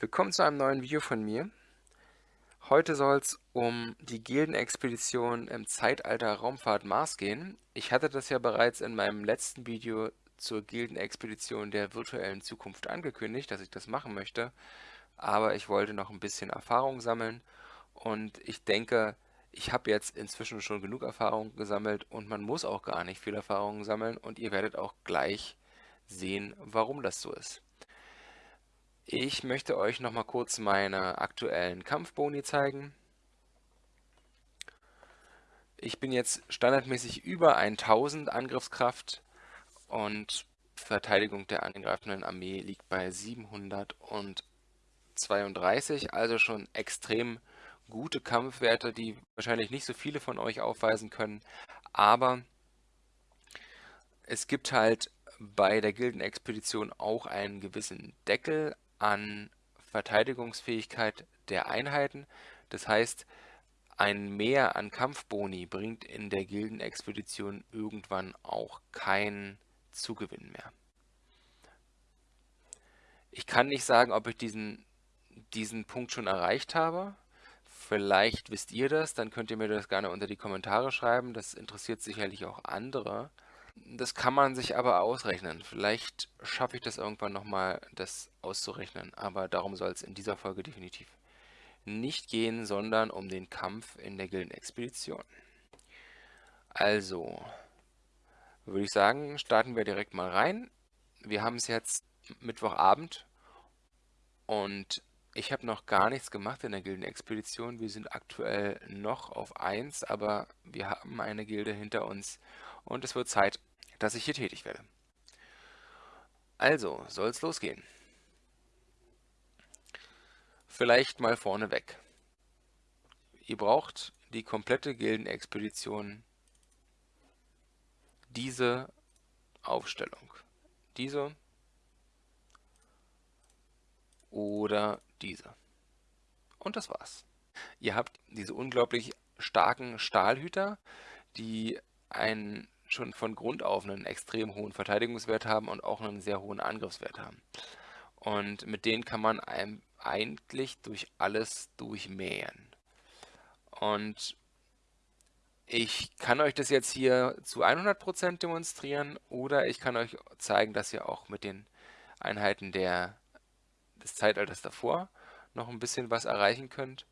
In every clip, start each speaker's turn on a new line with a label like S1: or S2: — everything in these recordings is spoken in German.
S1: Willkommen zu einem neuen Video von mir. Heute soll es um die Gildenexpedition im Zeitalter Raumfahrt Mars gehen. Ich hatte das ja bereits in meinem letzten Video zur Gildenexpedition der virtuellen Zukunft angekündigt, dass ich das machen möchte, aber ich wollte noch ein bisschen Erfahrung sammeln und ich denke, ich habe jetzt inzwischen schon genug Erfahrung gesammelt und man muss auch gar nicht viel Erfahrung sammeln und ihr werdet auch gleich sehen, warum das so ist. Ich möchte euch noch mal kurz meine aktuellen Kampfboni zeigen. Ich bin jetzt standardmäßig über 1000 Angriffskraft und Verteidigung der angreifenden Armee liegt bei 732, also schon extrem gute Kampfwerte, die wahrscheinlich nicht so viele von euch aufweisen können, aber es gibt halt bei der Gildenexpedition auch einen gewissen Deckel an Verteidigungsfähigkeit der Einheiten. Das heißt, ein Mehr an Kampfboni bringt in der Gildenexpedition irgendwann auch keinen Zugewinn mehr. Ich kann nicht sagen, ob ich diesen, diesen Punkt schon erreicht habe. Vielleicht wisst ihr das, dann könnt ihr mir das gerne unter die Kommentare schreiben. Das interessiert sicherlich auch andere. Das kann man sich aber ausrechnen. Vielleicht schaffe ich das irgendwann nochmal, das auszurechnen. Aber darum soll es in dieser Folge definitiv nicht gehen, sondern um den Kampf in der Gildenexpedition. Also, würde ich sagen, starten wir direkt mal rein. Wir haben es jetzt Mittwochabend und ich habe noch gar nichts gemacht in der Gildenexpedition. Wir sind aktuell noch auf 1, aber wir haben eine Gilde hinter uns und es wird Zeit, dass ich hier tätig werde. Also, soll es losgehen. Vielleicht mal vorneweg. Ihr braucht die komplette Gildenexpedition diese Aufstellung. Diese oder diese. Und das war's. Ihr habt diese unglaublich starken Stahlhüter, die einen schon von Grund auf einen extrem hohen Verteidigungswert haben und auch einen sehr hohen Angriffswert haben. Und mit denen kann man einem eigentlich durch alles durchmähen. Und ich kann euch das jetzt hier zu 100% demonstrieren oder ich kann euch zeigen, dass ihr auch mit den Einheiten der, des Zeitalters davor noch ein bisschen was erreichen könnt.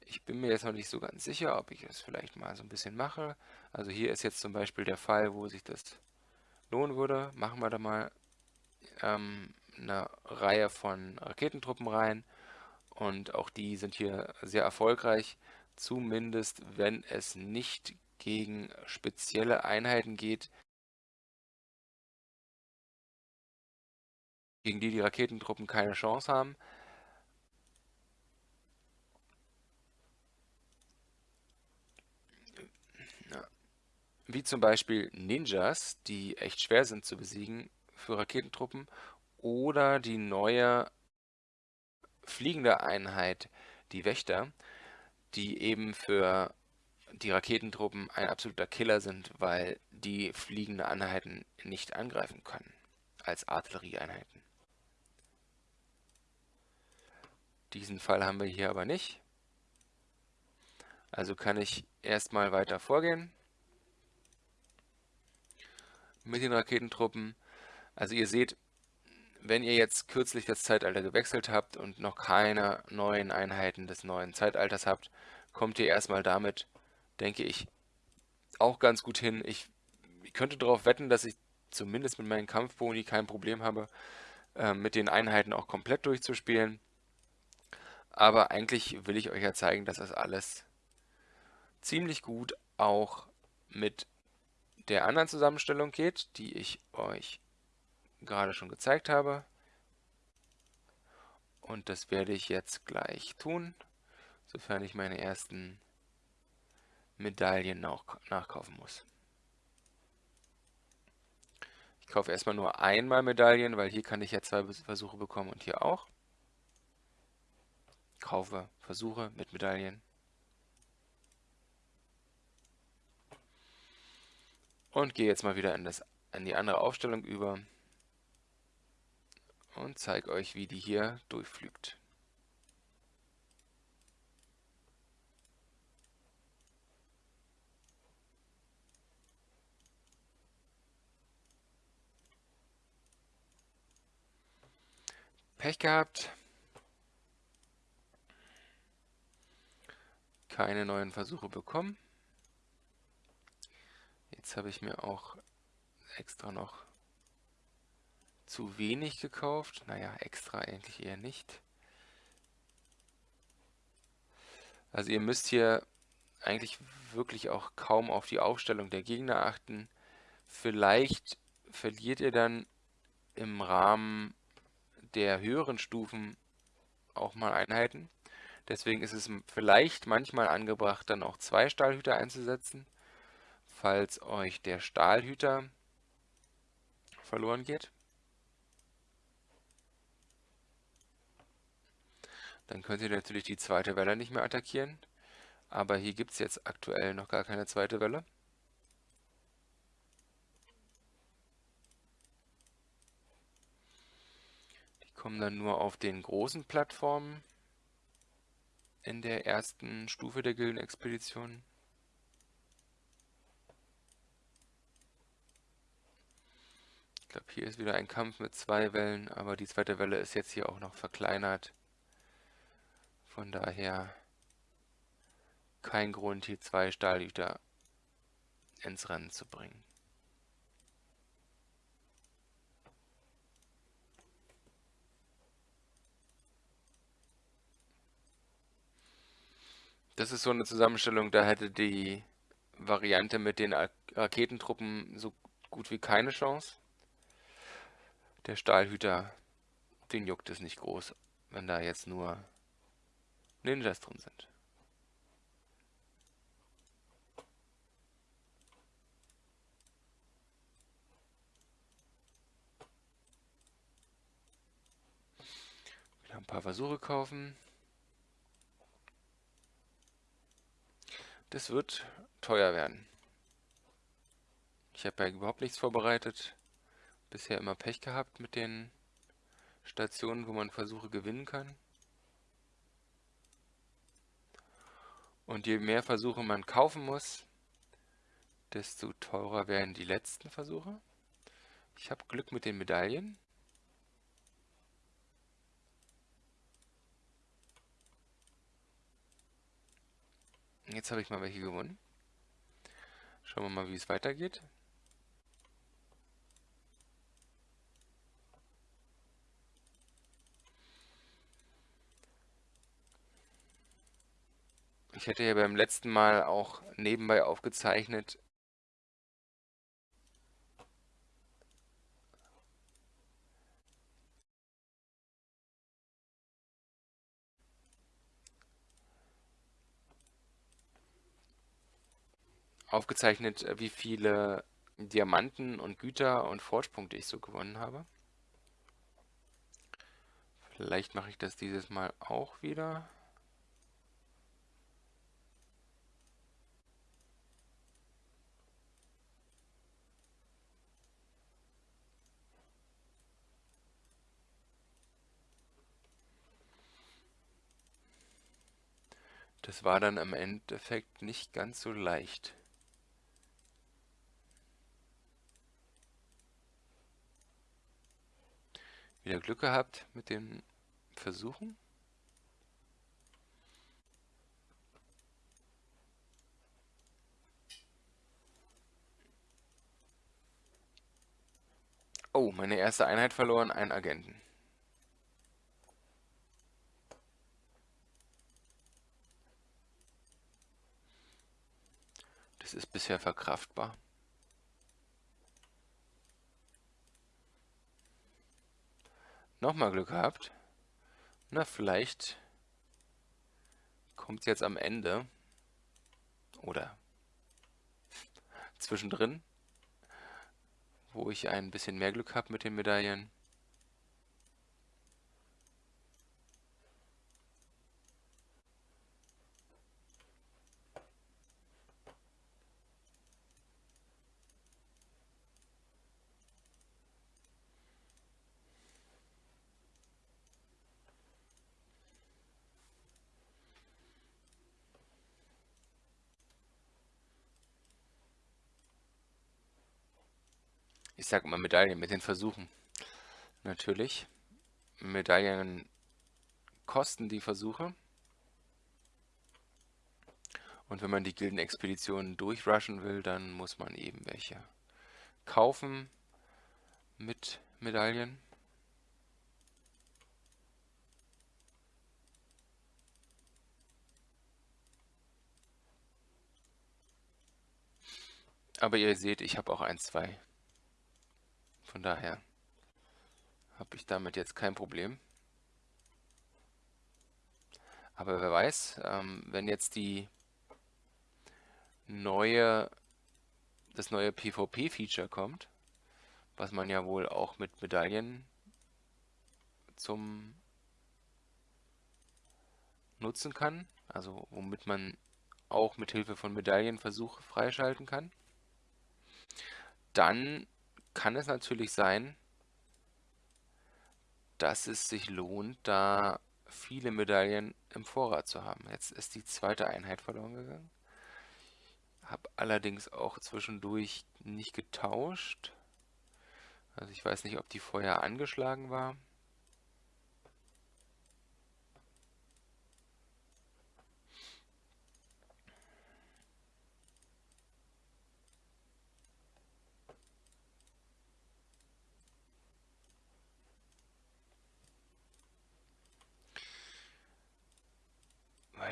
S1: Ich bin mir jetzt noch nicht so ganz sicher, ob ich es vielleicht mal so ein bisschen mache. Also hier ist jetzt zum Beispiel der Fall, wo sich das lohnen würde. Machen wir da mal ähm, eine Reihe von Raketentruppen rein. Und auch die sind hier sehr erfolgreich. Zumindest wenn es nicht gegen spezielle Einheiten geht, gegen die die Raketentruppen keine Chance haben. wie zum Beispiel Ninjas, die echt schwer sind zu besiegen für Raketentruppen, oder die neue fliegende Einheit, die Wächter, die eben für die Raketentruppen ein absoluter Killer sind, weil die fliegende Einheiten nicht angreifen können als Artillerieeinheiten. Diesen Fall haben wir hier aber nicht. Also kann ich erstmal weiter vorgehen mit den Raketentruppen. Also ihr seht, wenn ihr jetzt kürzlich das Zeitalter gewechselt habt und noch keine neuen Einheiten des neuen Zeitalters habt, kommt ihr erstmal damit, denke ich, auch ganz gut hin. Ich, ich könnte darauf wetten, dass ich zumindest mit meinen Kampfboni kein Problem habe, äh, mit den Einheiten auch komplett durchzuspielen. Aber eigentlich will ich euch ja zeigen, dass das alles ziemlich gut auch mit der anderen Zusammenstellung geht, die ich euch gerade schon gezeigt habe. Und das werde ich jetzt gleich tun, sofern ich meine ersten Medaillen nach nachkaufen muss. Ich kaufe erstmal nur einmal Medaillen, weil hier kann ich ja zwei Versuche bekommen und hier auch. Kaufe Versuche mit Medaillen. Und gehe jetzt mal wieder in, das, in die andere Aufstellung über. und zeige euch, wie die hier durchflügt. Pech gehabt. Keine neuen Versuche bekommen. Jetzt habe ich mir auch extra noch zu wenig gekauft. Naja, extra eigentlich eher nicht. Also ihr müsst hier eigentlich wirklich auch kaum auf die Aufstellung der Gegner achten. Vielleicht verliert ihr dann im Rahmen der höheren Stufen auch mal Einheiten. Deswegen ist es vielleicht manchmal angebracht, dann auch zwei Stahlhüter einzusetzen, falls euch der Stahlhüter verloren geht. Dann könnt ihr natürlich die zweite Welle nicht mehr attackieren, aber hier gibt es jetzt aktuell noch gar keine zweite Welle. kommen dann nur auf den großen Plattformen in der ersten Stufe der Gildenexpedition. Ich glaube, hier ist wieder ein Kampf mit zwei Wellen, aber die zweite Welle ist jetzt hier auch noch verkleinert. Von daher kein Grund, hier zwei Stahlhüter ins Rennen zu bringen. Das ist so eine Zusammenstellung, da hätte die Variante mit den Raketentruppen so gut wie keine Chance. Der Stahlhüter, den juckt es nicht groß, wenn da jetzt nur Ninjas drin sind. Wieder ein paar Versuche kaufen. Das wird teuer werden. Ich habe ja überhaupt nichts vorbereitet. Bisher immer Pech gehabt mit den Stationen, wo man Versuche gewinnen kann. Und je mehr Versuche man kaufen muss, desto teurer werden die letzten Versuche. Ich habe Glück mit den Medaillen. Jetzt habe ich mal welche gewonnen. Schauen wir mal, wie es weitergeht. Ich hätte ja beim letzten Mal auch nebenbei aufgezeichnet, aufgezeichnet, äh, wie viele Diamanten und Güter und Forge-Punkte ich so gewonnen habe. Vielleicht mache ich das dieses Mal auch wieder. Das war dann im Endeffekt nicht ganz so leicht. Wieder Glück gehabt mit den Versuchen. Oh, meine erste Einheit verloren, einen Agenten. Das ist bisher verkraftbar. Nochmal Glück gehabt. Na, vielleicht kommt es jetzt am Ende. Oder zwischendrin, wo ich ein bisschen mehr Glück habe mit den Medaillen. Ich sage immer Medaillen mit den Versuchen. Natürlich. Medaillen kosten die Versuche. Und wenn man die Gildenexpeditionen durchrushen will, dann muss man eben welche kaufen mit Medaillen. Aber ihr seht, ich habe auch ein, zwei. Von daher habe ich damit jetzt kein Problem. Aber wer weiß, ähm, wenn jetzt die neue, das neue PvP-Feature kommt, was man ja wohl auch mit Medaillen zum nutzen kann, also womit man auch mit Hilfe von Medaillen Versuche freischalten kann, dann kann es natürlich sein, dass es sich lohnt, da viele Medaillen im Vorrat zu haben. Jetzt ist die zweite Einheit verloren gegangen. Habe allerdings auch zwischendurch nicht getauscht. Also ich weiß nicht, ob die vorher angeschlagen war.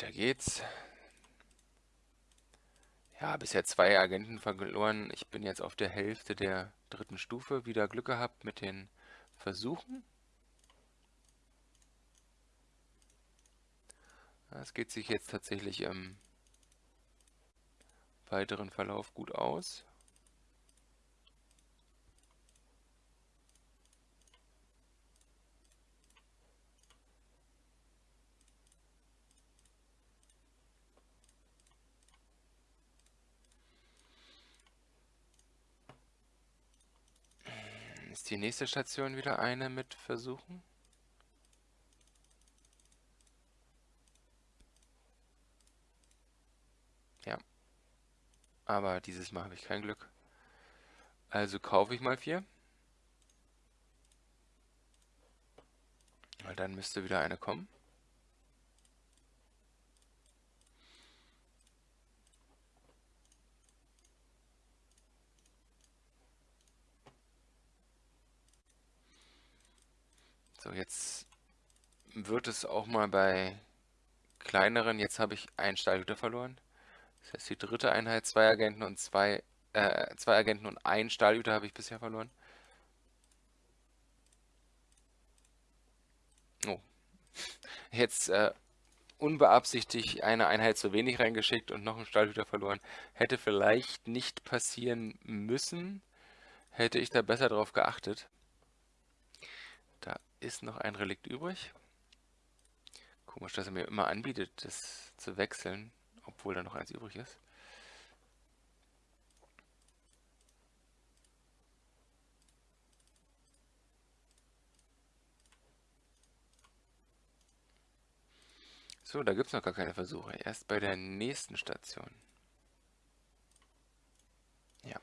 S1: Weiter geht's. Ja, bisher zwei Agenten verloren. Ich bin jetzt auf der Hälfte der dritten Stufe. Wieder Glück gehabt mit den Versuchen. Es geht sich jetzt tatsächlich im weiteren Verlauf gut aus. Ist die nächste Station wieder eine mit Versuchen? Ja. Aber dieses Mal habe ich kein Glück. Also kaufe ich mal vier. Weil dann müsste wieder eine kommen. Jetzt wird es auch mal bei kleineren, jetzt habe ich einen Stahlhüter verloren. Das heißt, die dritte Einheit, zwei Agenten und zwei, äh, zwei Agenten und einen Stahlhüter habe ich bisher verloren. Oh. Jetzt äh, unbeabsichtigt eine Einheit zu wenig reingeschickt und noch einen Stahlhüter verloren. Hätte vielleicht nicht passieren müssen, hätte ich da besser drauf geachtet ist noch ein Relikt übrig. Komisch, dass er mir immer anbietet, das zu wechseln, obwohl da noch eins übrig ist. So, da gibt es noch gar keine Versuche. Erst bei der nächsten Station. Ja.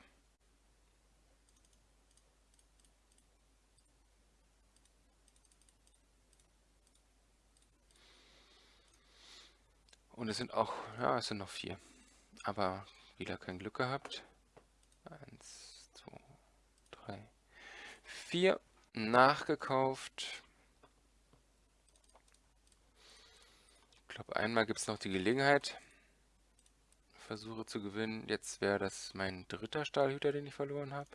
S1: Und es sind auch, ja, es sind noch vier. Aber wieder kein Glück gehabt. Eins, zwei, drei, vier. Nachgekauft. Ich glaube, einmal gibt es noch die Gelegenheit. Versuche zu gewinnen. Jetzt wäre das mein dritter Stahlhüter, den ich verloren habe.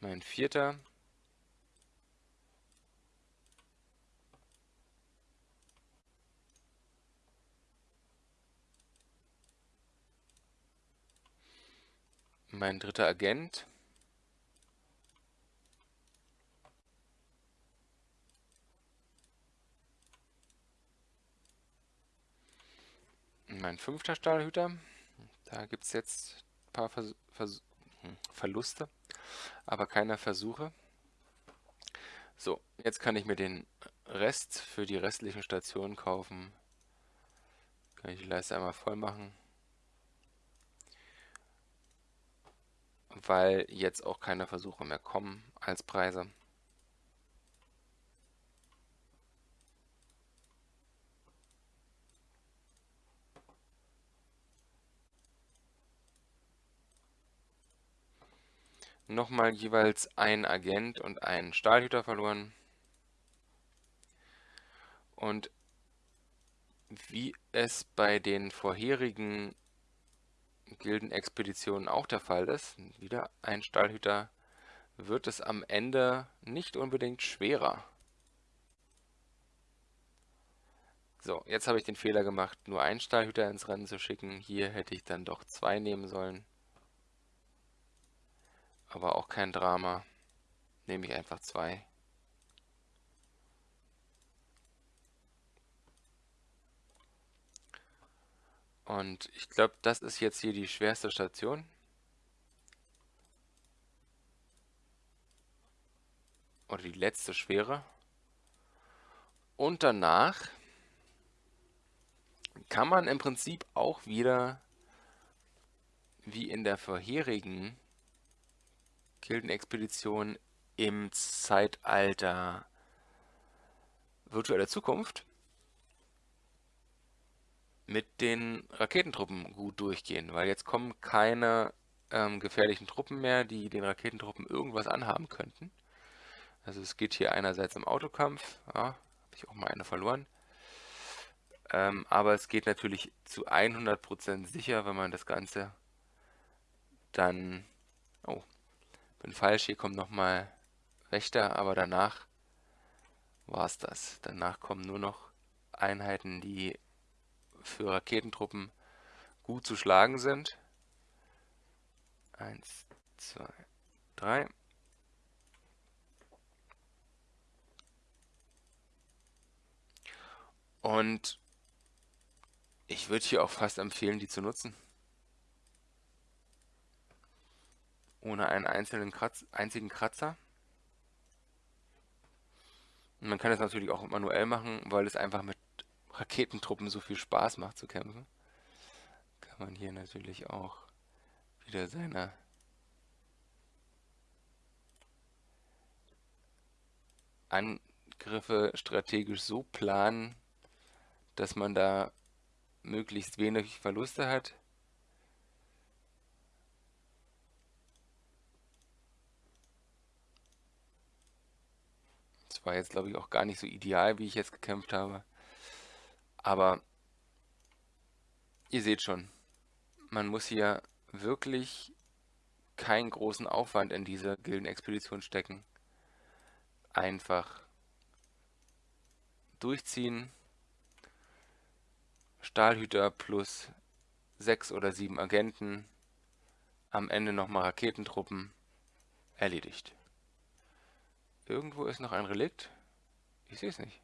S1: Mein vierter. Mein dritter Agent. Mein fünfter Stahlhüter. Da gibt es jetzt ein paar Vers Vers hm, Verluste, aber keine Versuche. So, jetzt kann ich mir den Rest für die restlichen Stationen kaufen. Kann ich die Leiste einmal voll machen. Weil jetzt auch keine Versuche mehr kommen als Preise. Nochmal jeweils ein Agent und ein Stahlhüter verloren. Und wie es bei den vorherigen Gildenexpeditionen auch der Fall ist, wieder ein Stahlhüter, wird es am Ende nicht unbedingt schwerer. So, jetzt habe ich den Fehler gemacht, nur einen Stahlhüter ins Rennen zu schicken. Hier hätte ich dann doch zwei nehmen sollen. Aber auch kein Drama. Nehme ich einfach zwei. Und ich glaube, das ist jetzt hier die schwerste Station. Oder die letzte schwere. Und danach kann man im Prinzip auch wieder, wie in der vorherigen Gildenexpedition im Zeitalter virtueller Zukunft, mit den Raketentruppen gut durchgehen, weil jetzt kommen keine ähm, gefährlichen Truppen mehr, die den Raketentruppen irgendwas anhaben könnten. Also es geht hier einerseits im Autokampf, ja, habe ich auch mal eine verloren, ähm, aber es geht natürlich zu 100% sicher, wenn man das Ganze dann... Oh, bin falsch, hier kommt nochmal Wächter, aber danach war es das. Danach kommen nur noch Einheiten, die für Raketentruppen gut zu schlagen sind. Eins, zwei, drei. Und ich würde hier auch fast empfehlen, die zu nutzen. Ohne einen einzelnen Kratz, einzigen Kratzer. Und man kann es natürlich auch manuell machen, weil es einfach mit Raketentruppen so viel Spaß macht zu kämpfen, kann man hier natürlich auch wieder seine Angriffe strategisch so planen, dass man da möglichst wenig Verluste hat. Das war jetzt, glaube ich, auch gar nicht so ideal, wie ich jetzt gekämpft habe. Aber ihr seht schon, man muss hier wirklich keinen großen Aufwand in diese Gildenexpedition stecken. Einfach durchziehen. Stahlhüter plus sechs oder sieben Agenten. Am Ende nochmal Raketentruppen. Erledigt. Irgendwo ist noch ein Relikt. Ich sehe es nicht.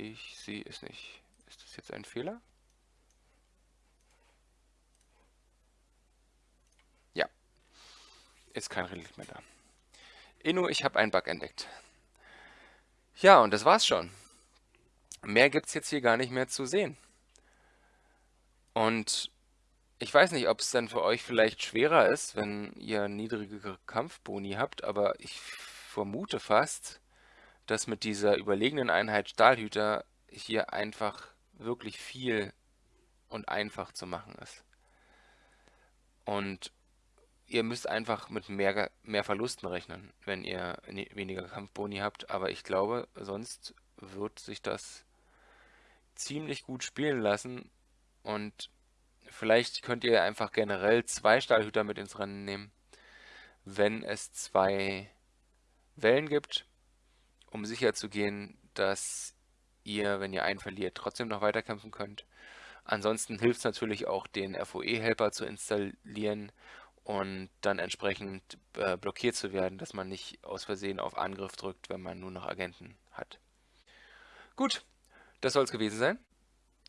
S1: Ich sehe es nicht. Ist das jetzt ein Fehler? Ja. Ist kein Relikt mehr da. Inno, ich habe einen Bug entdeckt. Ja, und das war's schon. Mehr gibt es jetzt hier gar nicht mehr zu sehen. Und ich weiß nicht, ob es dann für euch vielleicht schwerer ist, wenn ihr niedrigere Kampfboni habt, aber ich vermute fast, dass mit dieser überlegenen Einheit Stahlhüter hier einfach wirklich viel und einfach zu machen ist. Und ihr müsst einfach mit mehr, mehr Verlusten rechnen, wenn ihr weniger Kampfboni habt. Aber ich glaube, sonst wird sich das ziemlich gut spielen lassen. Und vielleicht könnt ihr einfach generell zwei Stahlhüter mit ins Rennen nehmen, wenn es zwei Wellen gibt um sicher zu gehen, dass ihr, wenn ihr einen verliert, trotzdem noch weiterkämpfen könnt. Ansonsten hilft es natürlich auch, den FOE-Helper zu installieren und dann entsprechend äh, blockiert zu werden, dass man nicht aus Versehen auf Angriff drückt, wenn man nur noch Agenten hat. Gut, das soll es gewesen sein.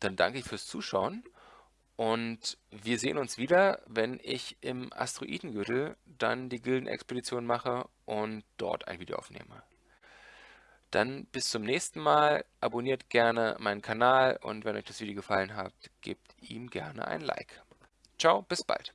S1: Dann danke ich fürs Zuschauen und wir sehen uns wieder, wenn ich im Asteroidengürtel dann die Gildenexpedition mache und dort ein Video aufnehme. Dann bis zum nächsten Mal, abonniert gerne meinen Kanal und wenn euch das Video gefallen hat, gebt ihm gerne ein Like. Ciao, bis bald.